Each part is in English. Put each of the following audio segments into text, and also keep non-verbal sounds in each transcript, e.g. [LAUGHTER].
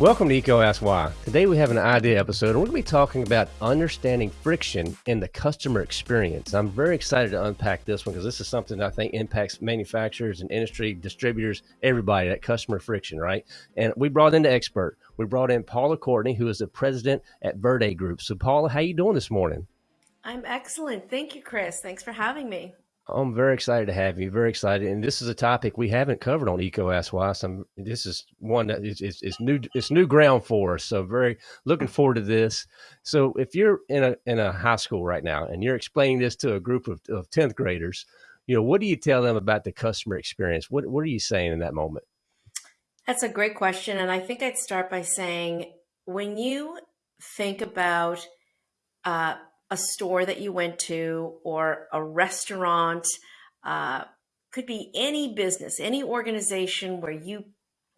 Welcome to EECO Ask Why. Today we have an idea episode and we're going to be talking about understanding friction in the customer experience. I'm very excited to unpack this one because this is something I think impacts manufacturers and industry distributors, everybody, that customer friction, right? And we brought in the expert. We brought in Paula Courtney, who is the president at Verde Group. So Paula, how you doing this morning? I'm excellent. Thank you, Chris. Thanks for having me. I'm very excited to have you. Very excited, and this is a topic we haven't covered on EECO Ask Why. So this is one that is, is, is, new. It's new ground for us. So very looking forward to this. So if you're in a in a high school right now and you're explaining this to a group of, of tenth graders, you know what do you tell them about the customer experience? What what are you saying in that moment? That's a great question, and I think I'd start by saying when you think about uh, a store that you went to or a restaurant, uh, could be any business, any organization where you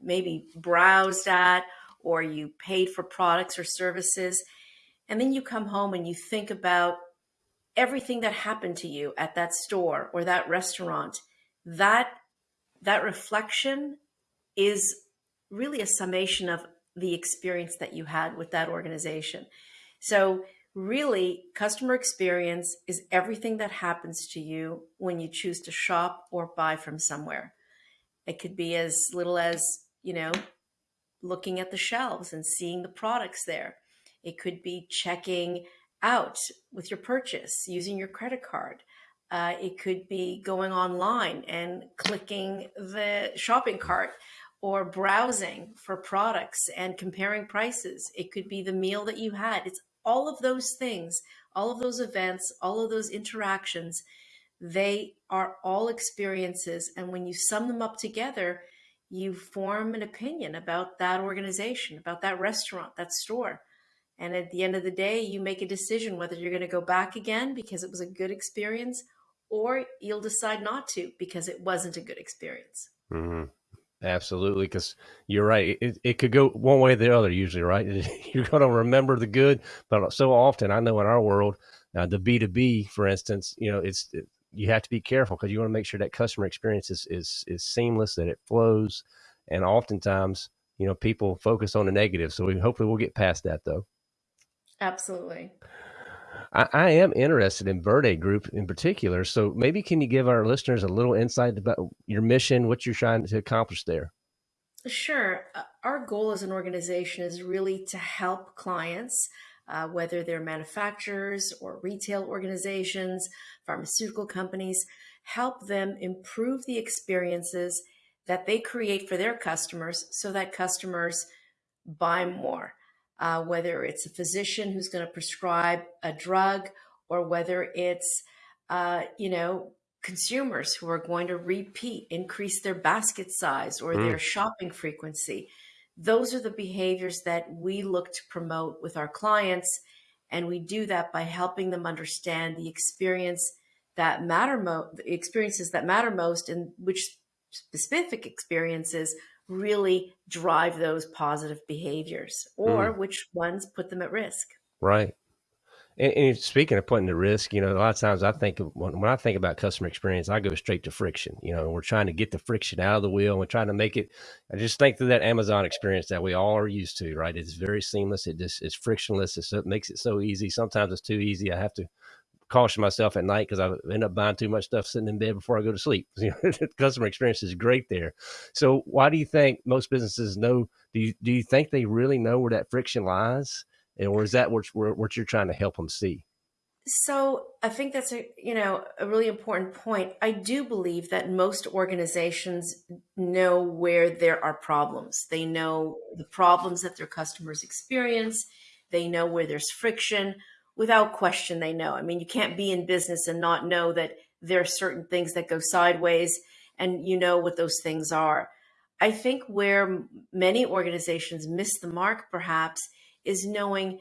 maybe browsed at or you paid for products or services. And then you come home and you think about everything that happened to you at that store or that restaurant. That that reflection is really a summation of the experience that you had with that organization. So Really, customer experience is everything that happens to you when you choose to shop or buy from somewhere. It could be as little as, you know, looking at the shelves and seeing the products there. It could be checking out with your purchase using your credit card. Uh, it could be going online and clicking the shopping cart or browsing for products and comparing prices. It could be the meal that you had. It's all of those things, all of those events, all of those interactions, they are all experiences. And when you sum them up together, you form an opinion about that organization, about that restaurant, that store. And at the end of the day, you make a decision whether you're going to go back again because it was a good experience or you'll decide not to because it wasn't a good experience. Mm-hmm. Absolutely, because you're right. It, it could go one way or the other, usually, right? [LAUGHS] You're going to remember the good, but so often, I know in our world, uh, the B2B, for instance, you know, it's it, you have to be careful because you want to make sure that customer experience is, is, is seamless, that it flows. And oftentimes, you know, people focus on the negative. So we hopefully we'll get past that though. Absolutely. I, I, am interested in Verde Group in particular. So maybe can you give our listeners a little insight about your mission, what you're trying to accomplish there? Sure. Uh, our goal as an organization is really to help clients, uh, whether they're manufacturers or retail organizations, pharmaceutical companies, help them improve the experiences that they create for their customers so that customers buy more uh, whether it's a physician who's going to prescribe a drug or whether it's, uh, you know, consumers who are going to repeat, increase their basket size or mm. their shopping frequency. Those are the behaviors that we look to promote with our clients. And we do that by helping them understand the experience that matter most, the experiences that matter most and which specific experiences really drive those positive behaviors or mm. which ones put them at risk. Right. And, and, speaking of putting the risk, you know, a lot of times I think when, when, I think about customer experience, I go straight to friction. You know, we're trying to get the friction out of the wheel. And we're trying to make it. I just think through that Amazon experience that we all are used to. Right? It's very seamless. It just is frictionless. It's, it makes it so easy. Sometimes it's too easy. I have to caution myself at night because I end up buying too much stuff sitting in bed before I go to sleep. [LAUGHS] Customer experience is great there. So why do you think most businesses know? Do you do you think they really know where that friction lies, and or is that what, what you're trying to help them see? So I think that's a you know a really important point. I do believe that most organizations know where there are problems. They know the problems that their customers experience. They know where there's friction without question they know. I mean, you can't be in business and not know that there are certain things that go sideways and you know what those things are. I think where many organizations miss the mark perhaps is knowing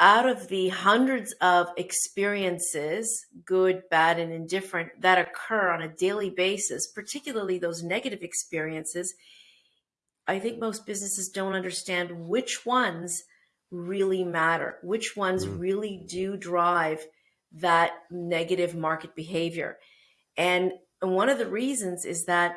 out of the hundreds of experiences, good, bad, and indifferent, that occur on a daily basis, particularly those negative experiences, I think most businesses don't understand which ones really matter, which ones mm. really do drive that negative market behavior. And one of the reasons is that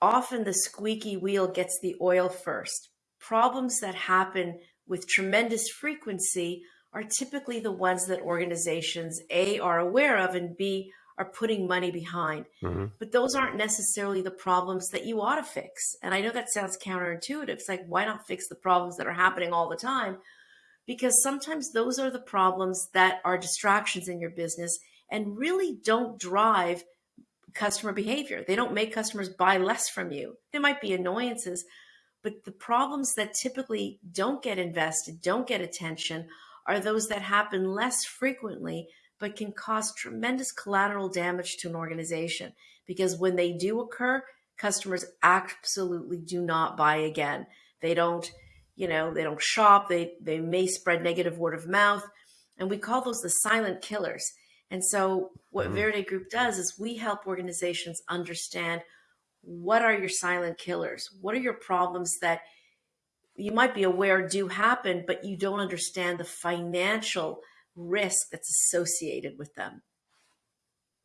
often the squeaky wheel gets the oil first. Problems that happen with tremendous frequency are typically the ones that organizations A are aware of and B are putting money behind. Mm-hmm. But those aren't necessarily the problems that you ought to fix. And I know that sounds counterintuitive. It's like, why not fix the problems that are happening all the time? Because sometimes those are the problems that are distractions in your business and really don't drive customer behavior. They don't make customers buy less from you. There might be annoyances, but the problems that typically don't get invested, don't get attention, are those that happen less frequently but can cause tremendous collateral damage to an organization because when they do occur, customers absolutely do not buy again. They don't, you know, they don't shop, they they may spread negative word of mouth, and we call those the silent killers. And so what mm-hmm. Verde Group does is we help organizations understand what are your silent killers? What are your problems that you might be aware do happen, but you don't understand the financial risk that's associated with them.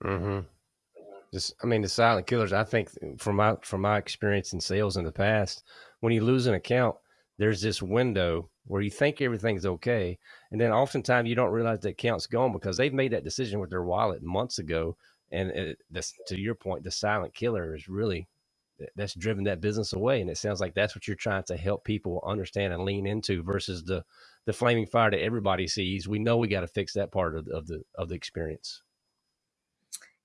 Mm-hmm. Just, I mean, the silent killers. I think from my from my experience in sales in the past, when you lose an account, there's this window where you think everything's okay, and then oftentimes you don't realize the account's gone because they've made that decision with their wallet months ago. And it, this, to your point, the silent killer is really that's driven that business away. And it sounds like that's what you're trying to help people understand and lean into versus the the flaming fire that everybody sees. We know we got to fix that part of, of the of the experience.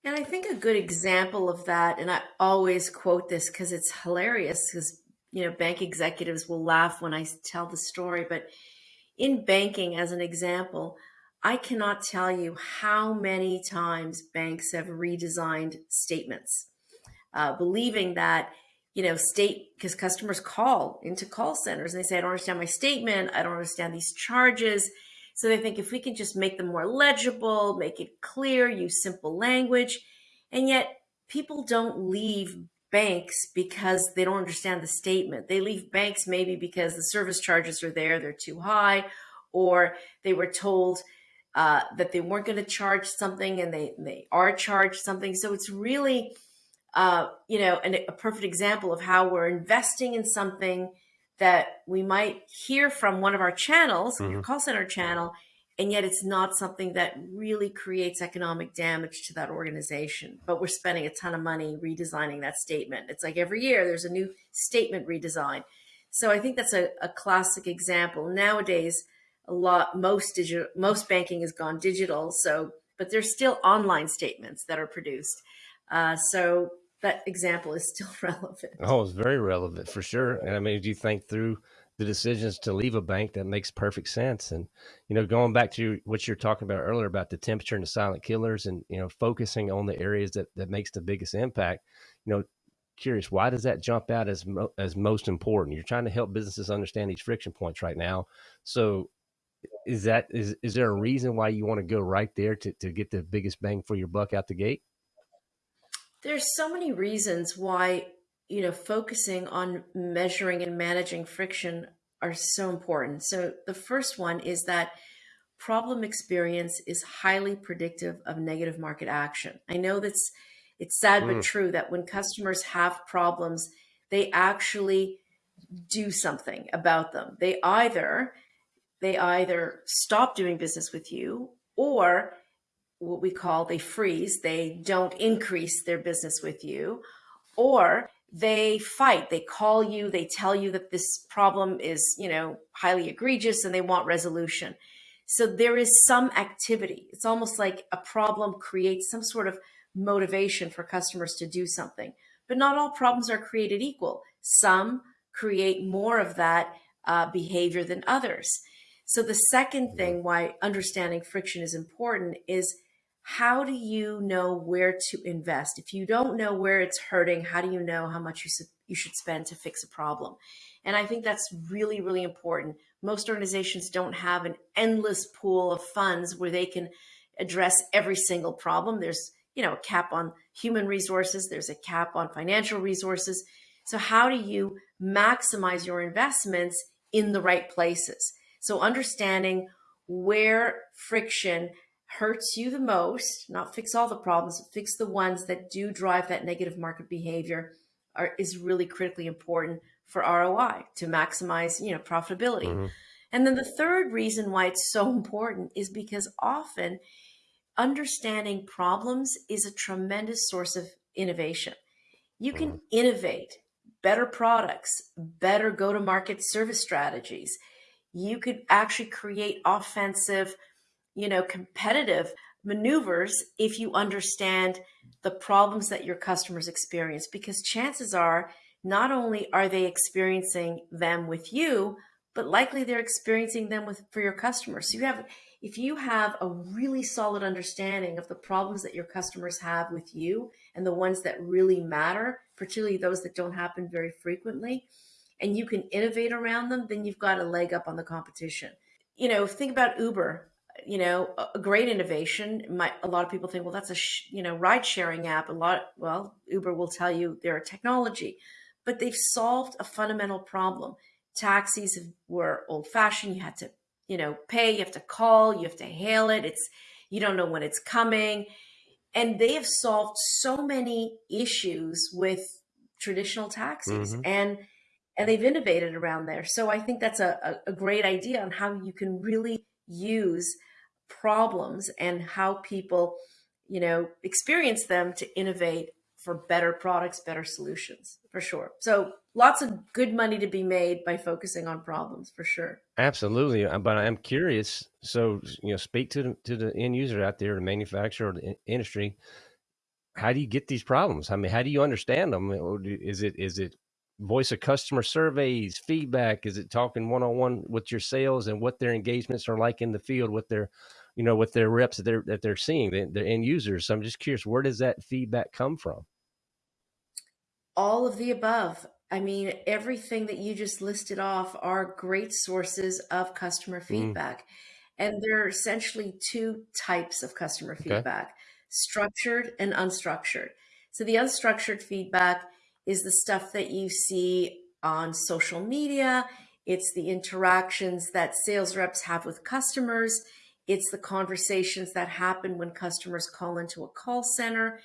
And I think a good example of that, and I always quote this because it's hilarious, because you know bank executives will laugh when I tell the story. But in banking, as an example, I cannot tell you how many times banks have redesigned statements, uh, believing that you know, state because customers call into call centers and they say, I don't understand my statement. I don't understand these charges. So they think if we can just make them more legible, make it clear, use simple language. And yet people don't leave banks because they don't understand the statement. They leave banks maybe because the service charges are there, they're too high, or they were told uh, that they weren't going to charge something and they, they are charged something. So it's really uh, you know, an, a perfect example of how we're investing in something that we might hear from one of our channels, mm-hmm. your call center channel, and yet it's not something that really creates economic damage to that organization. But we're spending a ton of money redesigning that statement. It's like every year there's a new statement redesign. So I think that's a, a classic example. Nowadays, a lot most digital most banking has gone digital. So, but there's still online statements that are produced. Uh, so that example is still [LAUGHS] relevant. Oh, it's very relevant for sure. And I mean, if you think through the decisions to leave a bank, that makes perfect sense. And, you know, going back to what you're talking about earlier about the temperature and the silent killers and, you know, focusing on the areas that, that makes the biggest impact, you know, curious, why does that jump out as, mo- as most important? You're trying to help businesses understand these friction points right now. So is that, is, is there a reason why you want to go right there to, to get the biggest bang for your buck out the gate? There's so many reasons why, you know, focusing on measuring and managing friction are so important. So the first one is that problem experience is highly predictive of negative market action. I know that's it's sad mm. but true that when customers have problems, they actually do something about them. They either they either stop doing business with you or what we call they freeze, they don't increase their business with you, or they fight, they call you, they tell you that this problem is, you know, highly egregious and they want resolution. So there is some activity. It's almost like a problem creates some sort of motivation for customers to do something. But not all problems are created equal. Some create more of that uh, behavior than others. So the second thing why understanding friction is important is how do you know where to invest? If you don't know where it's hurting, how do you know how much you, you should spend to fix a problem? And I think that's really, really important. Most organizations don't have an endless pool of funds where they can address every single problem. There's, you know, a cap on human resources, there's a cap on financial resources. So how do you maximize your investments in the right places? So understanding where friction hurts you the most, not fix all the problems, fix the ones that do drive that negative market behavior, are, is really critically important for ROI to maximize, you know, profitability. Mm-hmm. And then the third reason why it's so important is because often understanding problems is a tremendous source of innovation. You can mm-hmm. innovate better products, better go to market service strategies. You could actually create offensive, you know, competitive maneuvers if you understand the problems that your customers experience because chances are not only are they experiencing them with you but likely they're experiencing them with for your customers. So you have if you have a really solid understanding of the problems that your customers have with you and the ones that really matter particularly those that don't happen very frequently and you can innovate around them then you've got a leg up on the competition. You know think about uber you know a great innovation. Might a lot of people think well that's a sh- you know ride sharing app. A lot well uber will tell you they're a technology but they've solved a fundamental problem. Taxis were old fashioned you had to you know pay you have to call you have to hail it. It's you don't know when it's coming. And they have solved so many issues with traditional taxis mm-hmm. and and they've innovated around there. So i think that's a, a, a great idea on how you can really use problems and how people, you know, experience them to innovate for better products, better solutions, for sure. So lots of good money to be made by focusing on problems, for sure. Absolutely, uh, but I'm curious. So you know, speak to the, to the end user out there, the manufacturer, the industry. How do you get these problems? I mean, how do you understand them? Is it is it voice of customer surveys, feedback? Is it talking one on one with your sales and what their engagements are like in the field with their you know, with their reps that they're that they're seeing, the, end users. So I'm just curious, where does that feedback come from? All of the above. I mean, everything that you just listed off are great sources of customer mm. feedback. Mm. And there are essentially two types of customer okay. feedback structured and unstructured. So, the unstructured feedback is the stuff that you see on social media, it's the interactions that sales reps have with customers, it's the conversations that happen when customers call into a call center.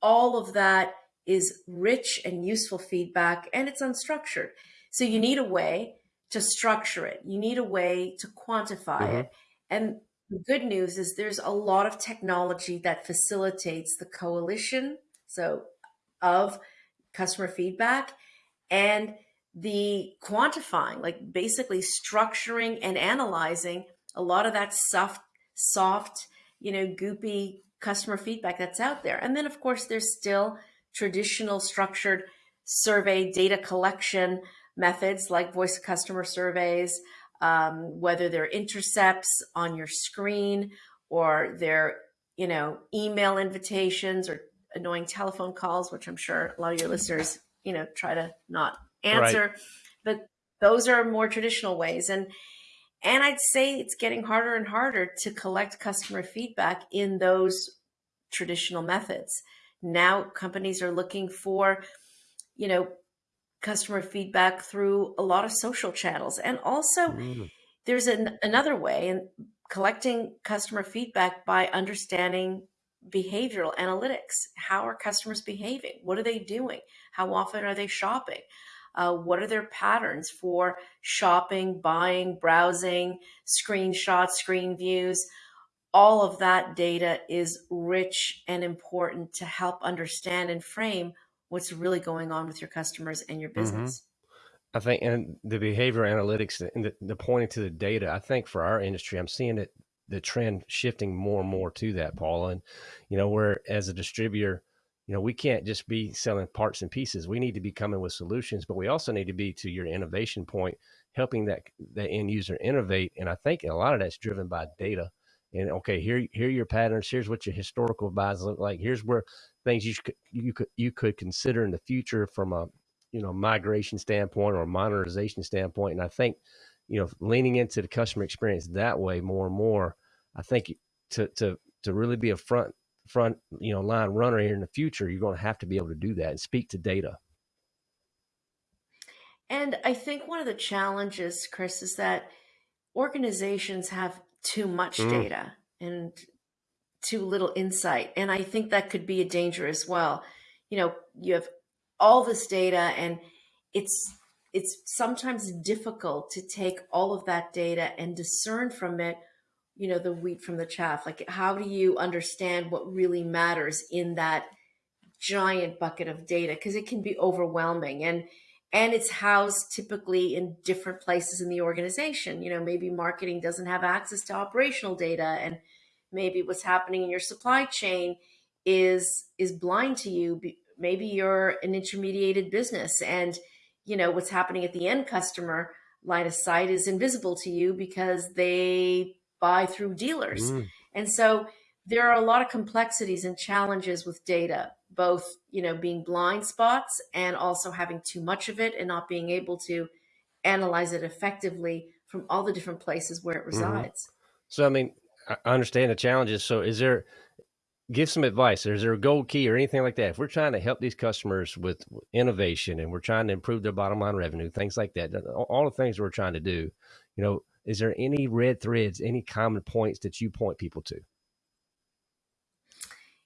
All of that is rich and useful feedback and it's unstructured. So you need a way to structure it. You need a way to quantify mm-hmm. it. And the good news is there's a lot of technology that facilitates the coalition so of customer feedback and the quantifying like basically structuring and analyzing a lot of that soft, soft, you know, goopy customer feedback that's out there. And then, of course, there's still traditional structured survey data collection methods like voice customer surveys, um, whether they're intercepts on your screen or they're, you know, email invitations or annoying telephone calls, which I'm sure a lot of your listeners, you know, try to not answer. Right. But those are more traditional ways. And and I'd say it's getting harder and harder to collect customer feedback in those traditional methods. Now companies are looking for, you know, customer feedback through a lot of social channels. And also mm. there's an, another way in collecting customer feedback by understanding behavioral analytics. How are customers behaving? What are they doing? How often are they shopping? Uh, what are their patterns for shopping, buying, browsing, screenshots, screen views? All of that data is rich and important to help understand and frame what's really going on with your customers and your mm-hmm. business. Mm-hmm. I think, and the behavior analytics and the, the pointing to the data, I think for our industry, I'm seeing it, the trend shifting more and more to that, Paul. And, you know, where as a distributor, you know, we can't just be selling parts and pieces. We need to be coming with solutions, but we also need to be to your innovation point, helping that that end user innovate. And I think a lot of that's driven by data. And okay, here here are your patterns. Here's what your historical buys look like. Here's where things you could you could you could consider in the future from a you know migration standpoint or modernization standpoint. And I think you know leaning into the customer experience that way more and more. I think to to to really be a front front you know line runner here in the future you're going to have to be able to do that and speak to data and i think one of the challenges chris is that organizations have too much mm. data and too little insight and i think that could be a danger as well you know you have all this data and it's it's sometimes difficult to take all of that data and discern from it you know the wheat from the chaff like how do you understand what really matters in that giant bucket of data? Because it can be overwhelming and and it's housed typically in different places in the organization. You know maybe marketing doesn't have access to operational data and maybe what's happening in your supply chain is is blind to you maybe you're an intermediated business and you know what's happening at the end customer line of sight is invisible to you because they buy through dealers mm. and so there are a lot of complexities and challenges with data both you know being blind spots and also having too much of it and not being able to analyze it effectively from all the different places where it mm-hmm. resides mm -hmm. so i mean i understand the challenges so is there give some advice. Is there a gold key or anything like that? If we're trying to help these customers with innovation and we're trying to improve their bottom line revenue, things like that, all the things we're trying to do, you know, is there any red threads, any common points that you point people to?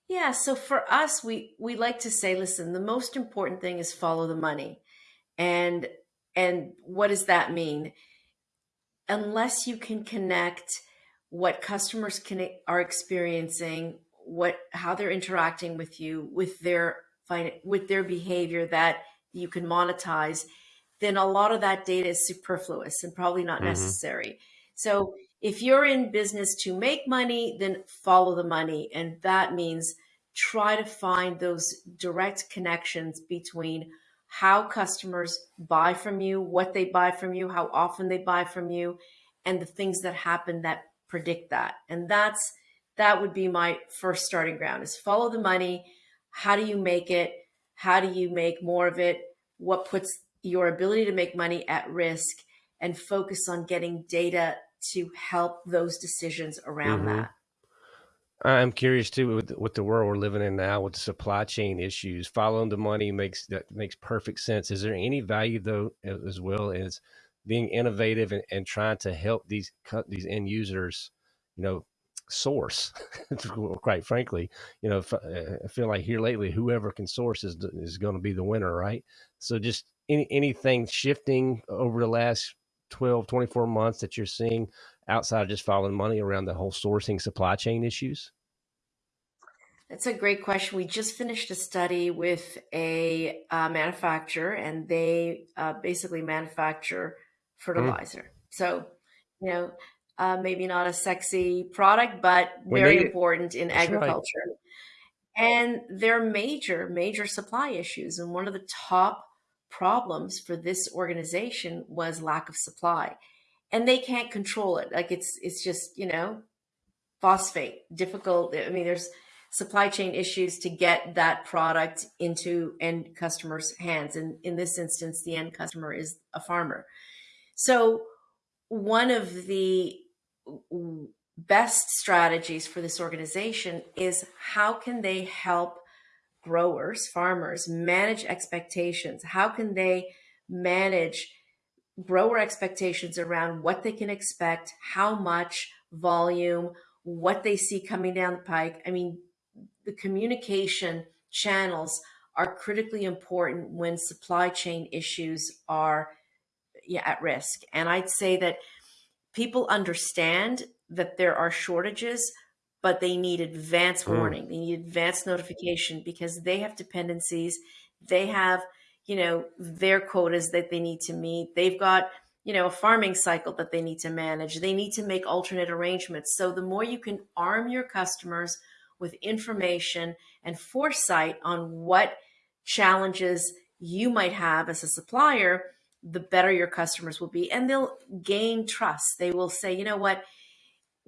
Yeah, so for us, we we like to say, listen, the most important thing is follow the money, and and what does that mean? Unless you can connect what customers can are experiencing what how they're interacting with you with their with their behavior that you can monetize then a lot of that data is superfluous and probably not mm-hmm. necessary so if you're in business to make money then follow the money and that means try to find those direct connections between how customers buy from you what they buy from you how often they buy from you and the things that happen that predict that and that's that would be my first starting ground is follow the money. How do you make it? How do you make more of it? What puts your ability to make money at risk and focus on getting data to help those decisions around mm-hmm. that. I'm curious too with, with the world we're living in now with the supply chain issues. Following the money makes that makes perfect sense. Is there any value though, as well as being innovative and, and trying to help these these end users, you know, source [LAUGHS] quite frankly you know uh, i feel like here lately whoever can source is is going to be the winner right so just any, anything shifting over the last 12 24 months that you're seeing outside of just following money around the whole sourcing supply chain issues that's a great question. We just finished a study with a uh, manufacturer, and they uh, basically manufacture mm. fertilizer. Mm. So, you know, uh, maybe not a sexy product, but very important in That's agriculture. Right. And there are major, major supply issues. And one of the top problems for this organization was lack of supply. And they can't control it. Like it's it's just, you know, phosphate, difficult. I mean, there's supply chain issues to get that product into end customers' hands. And in this instance, the end customer is a farmer. So one of the best strategies for this organization is how can they help growers, farmers manage expectations? How can they manage grower expectations around what they can expect, how much volume, what they see coming down the pike? I mean, the communication channels are critically important when supply chain issues are yeah, at risk. And I'd say that people understand that there are shortages, but they need advance mm. warning. They need advance notification because they have dependencies. They have, you know, their quotas that they need to meet. They've got, you know, a farming cycle that they need to manage. They need to make alternate arrangements. So the more you can arm your customers with information and foresight on what challenges you might have as a supplier, the better your customers will be and they'll gain trust. They will say, you know what,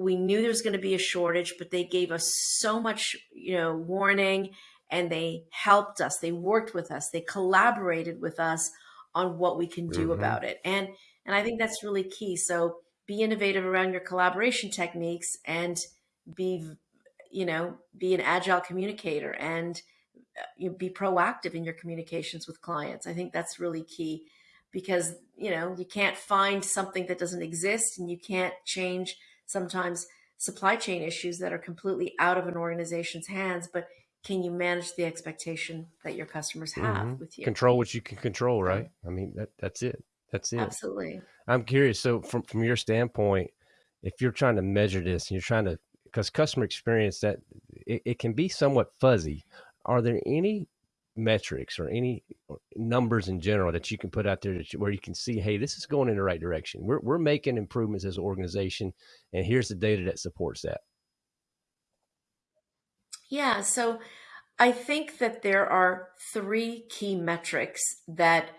we knew there was going to be a shortage, but they gave us so much, you know, warning and they helped us. They worked with us. They collaborated with us on what we can do mm -hmm. about it. And and I think that's really key. So be innovative around your collaboration techniques and be you know, be an agile communicator and uh, you know, be proactive in your communications with clients. I think that's really key because you know you can't find something that doesn't exist and you can't change sometimes supply chain issues that are completely out of an organization's hands but can you manage the expectation that your customers have mm-hmm. with you? Control what you can control, right? I mean, that, that's it. That's it. Absolutely. I'm curious. So, from from your standpoint, if you're trying to measure this and you're trying to, because customer experience that it, it can be somewhat fuzzy. Are there any metrics or any numbers in general that you can put out there you, where you can see, hey, this is going in the right direction. We're we're making improvements as an organization, and here's the data that supports that. Yeah. So, I think that there are three key metrics that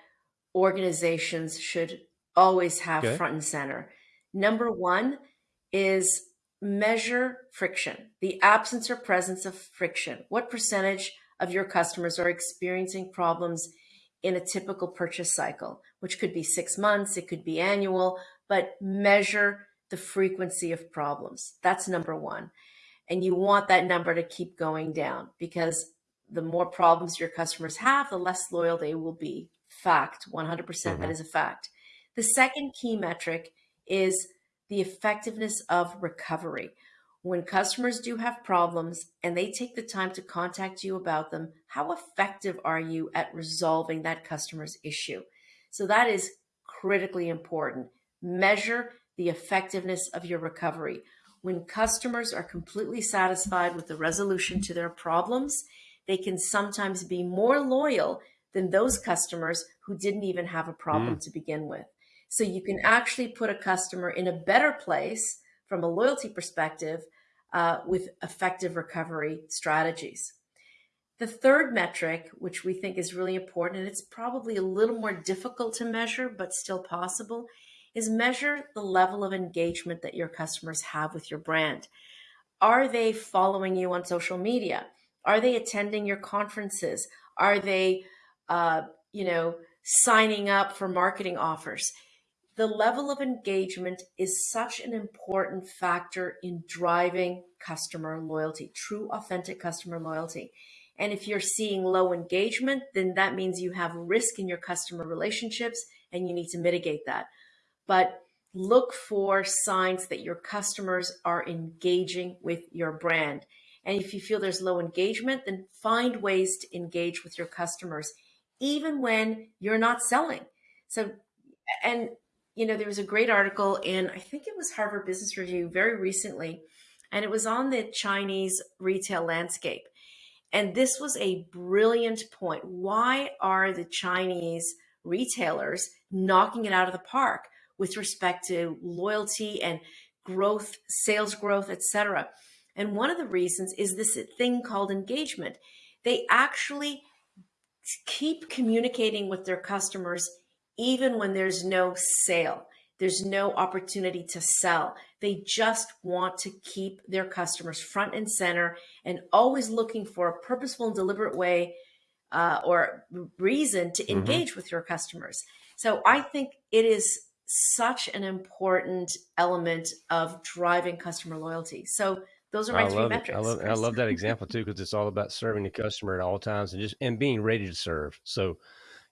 organizations should always have okay. front and center. Number one is measure friction, the absence or presence of friction. What percentage of your customers are experiencing problems in a typical purchase cycle, which could be six months, it could be annual, but measure the frequency of problems. That's number one. And you want that number to keep going down because the more problems your customers have, the less loyal they will be. Fact, 100%, percent mm-hmm. that is a fact. The second key metric is the effectiveness of recovery. When customers do have problems and they take the time to contact you about them, how effective are you at resolving that customer's issue? So that is critically important. Measure the effectiveness of your recovery. When customers are completely satisfied with the resolution to their problems, they can sometimes be more loyal than those customers who didn't even have a problem mm. to begin with. So you can actually put a customer in a better place from a loyalty perspective uh, with effective recovery strategies. The third metric, which we think is really important, and it's probably a little more difficult to measure, but still possible, is measure the level of engagement that your customers have with your brand. Are they following you on social media? Are they attending your conferences? Are they, uh, you know, signing up for marketing offers? The level of engagement is such an important factor in driving customer loyalty, true, authentic customer loyalty. And if you're seeing low engagement, then that means you have risk in your customer relationships and you need to mitigate that. But look for signs that your customers are engaging with your brand. And if you feel there's low engagement, then find ways to engage with your customers, even when you're not selling. So, and you know, there was a great article in, I think it was Harvard Business Review very recently, and it was on the Chinese retail landscape. And this was a brilliant point. Why are the Chinese retailers knocking it out of the park with respect to loyalty and growth, sales growth, etc.? And one of the reasons is this thing called engagement. They actually keep communicating with their customers even when there's no sale, there's no opportunity to sell. They just want to keep their customers front and center and always looking for a purposeful and deliberate way uh, or reason to mm-hmm. engage mm-hmm. with your customers. So I think it is such an important element of driving customer loyalty. So those are my I three metrics. I love, I love that [LAUGHS] example too because it's all about serving the customer at all times and just and being ready to serve. So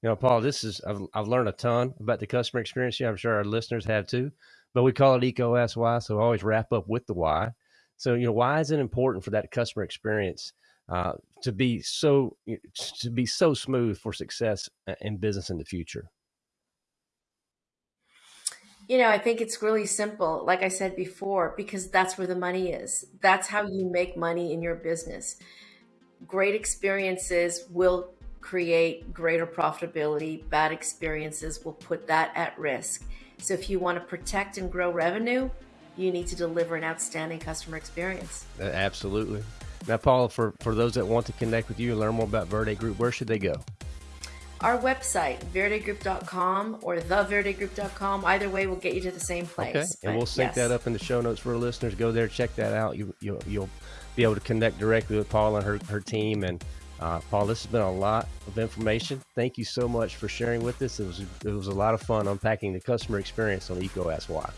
you know, Paul, this is I've, I've learned a ton about the customer experience here. I'm sure our listeners have too, but we call it Ask Why, so always wrap up with the why. So, you know, why is it important for that customer experience uh, to be so to be so smooth for success in business in the future? You know, I think it's really simple. Like I said before, because that's where the money is. That's how you make money in your business. Great experiences will create greater profitability. Bad experiences will put that at risk. So if you want to protect and grow revenue, you need to deliver an outstanding customer experience. Uh, absolutely. Now, Paula, for, for those that want to connect with you and learn more about Verde Group, where should they go? Our website, verdegroup.com or theverdegroup.com. Either way will get you to the same place. Okay, and we'll sync yes. that up in the show notes for our listeners. Go there, check that out. You, you, you'll be able to connect directly with Paula and her, her team and uh, Paul, this has been a lot of information. Thank you so much for sharing with us. It was it was a lot of fun unpacking the customer experience on Why.